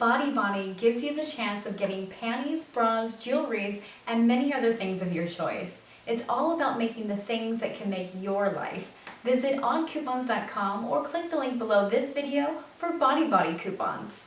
Body Bonnie gives you the chance of getting panties, bras, jewelries, and many other things of your choice. It's all about making the things that can make your life. Visit oncoupons.com or click the link below this video for Body Body coupons.